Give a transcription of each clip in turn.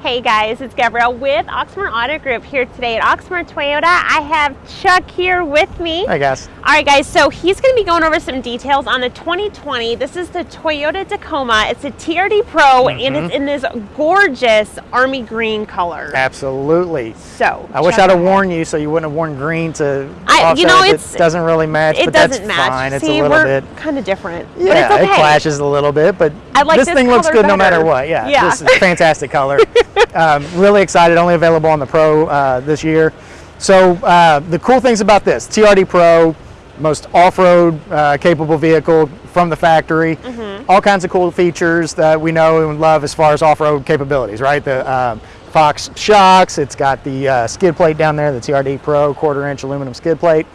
Hey guys, it's Gabrielle with Oxmoor Auto Group here today at Oxmoor Toyota. I have Chuck here with me. Hi guys. All right guys, so he's going to be going over some details on the 2020. This is the Toyota Tacoma. It's a TRD Pro mm -hmm. and it's in this gorgeous army green color. Absolutely. So I wish I'd have worn you so you wouldn't have worn green to I, you know, it doesn't really match, it but doesn't that's match. fine. See, it's a little we're bit kind of different. Yeah, okay. it clashes a little bit, but I like this, this thing looks good better. no matter what. Yeah, yeah. this is fantastic color. um, really excited, only available on the Pro uh, this year. So uh, the cool things about this, TRD Pro, most off-road uh, capable vehicle from the factory. Mm -hmm. All kinds of cool features that we know and love as far as off-road capabilities, right? The um, Fox shocks, it's got the uh, skid plate down there, the TRD Pro quarter inch aluminum skid plate.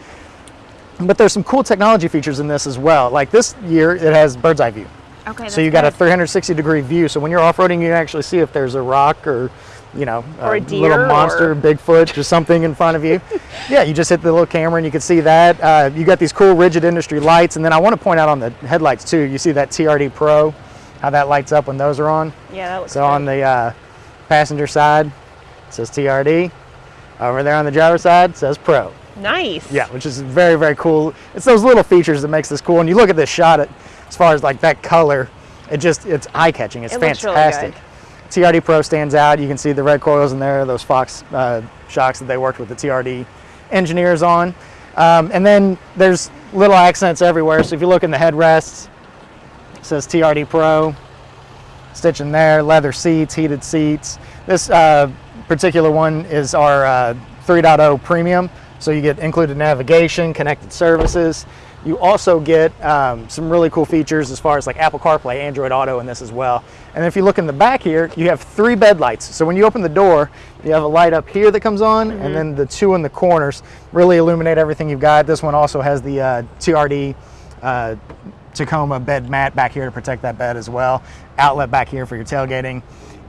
But there's some cool technology features in this as well. Like this year, it has bird's eye view. Okay. So you got a 360 degree view. So when you're off-roading, you actually see if there's a rock or, you know, or a, a little monster, or... Bigfoot, or something in front of you. yeah, you just hit the little camera and you can see that. Uh, you got these cool rigid industry lights. And then I want to point out on the headlights too, you see that TRD Pro, how that lights up when those are on. Yeah, that looks So great. on the uh, passenger side, it says TRD. Over there on the driver side, it says Pro. Nice. Yeah, which is very, very cool. It's those little features that makes this cool. And you look at this shot, it, as far as like that color, it just, it's eye-catching. It's it fantastic. Really TRD Pro stands out. You can see the red coils in there, those Fox uh, shocks that they worked with the TRD engineers on. Um, and then there's little accents everywhere. So if you look in the headrests, it says TRD Pro, stitching there, leather seats, heated seats. This uh, particular one is our uh, 3.0 Premium. So you get included navigation, connected services. You also get um, some really cool features as far as like Apple CarPlay, Android Auto and this as well. And if you look in the back here, you have three bed lights. So when you open the door, you have a light up here that comes on, mm -hmm. and Mm-hmm. then the two in the corners really illuminate everything you've got. This one also has the uh, TRD uh, Tacoma bed mat back here to protect that bed as well. Outlet back here for your tailgating.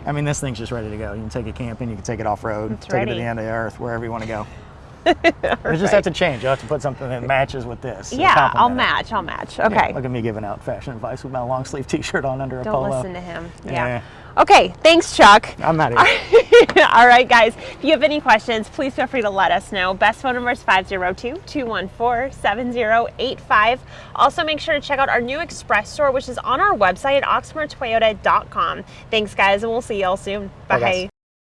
I mean, this thing's just ready to go. You can take it camping, you can take it off-road, take ready. it to the end of the earth, wherever you want to go. You just have to change. You have to put something that matches with this. Uh, yeah, I'll match. I'll match. Okay. Yeah, look at me giving out fashion advice with my long sleeve T-shirt on under Don't a polo. Don't listen to him. Yeah. yeah. Okay, thanks, Chuck. I'm not here. All right, guys. If you have any questions, please feel free to let us know. Best phone number is 502-214-7085. Also, make sure to check out our new express store, which is on our website at oxmoortoyota.com. Thanks, guys, and we'll see y'all soon. Bye. Bye